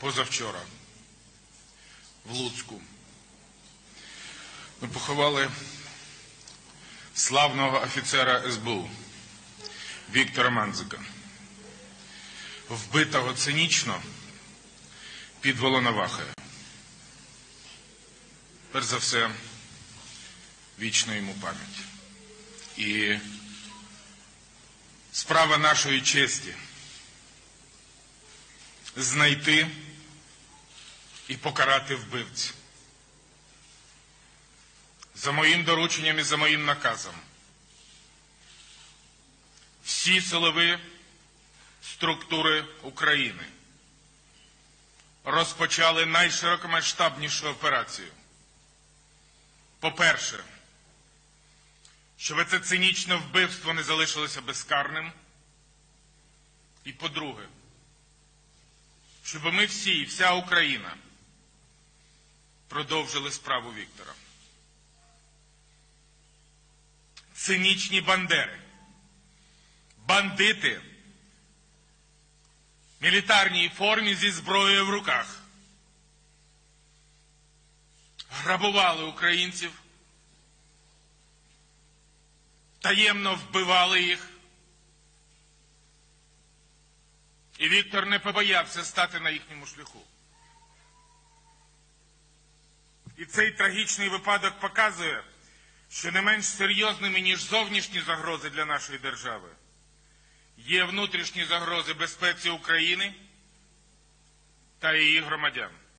позавчора в Луцьку. Ми поховали славного офіцера СБУ Віктора Манзика, вбитого цинічно під Волновахою. Перш за все, вічна йому пам'ять. І справа нашої честі знайти і покарати вбивців. За моїм дорученням і за моїм наказом. Всі силові структури України розпочали найширокомасштабнішу операцію. По-перше, щоб це цинічне вбивство не залишилося безкарним. І по-друге, щоб ми всі і вся Україна продовжили справу Віктора. Цинічні бандери, бандити мілітарній формі зі зброєю в руках грабували українців, таємно вбивали їх. І Віктор не побоявся стати на їхньому шляху. І цей трагічний випадок показує, що не менш серйозними, ніж зовнішні загрози для нашої держави, є внутрішні загрози безпеці України та її громадян.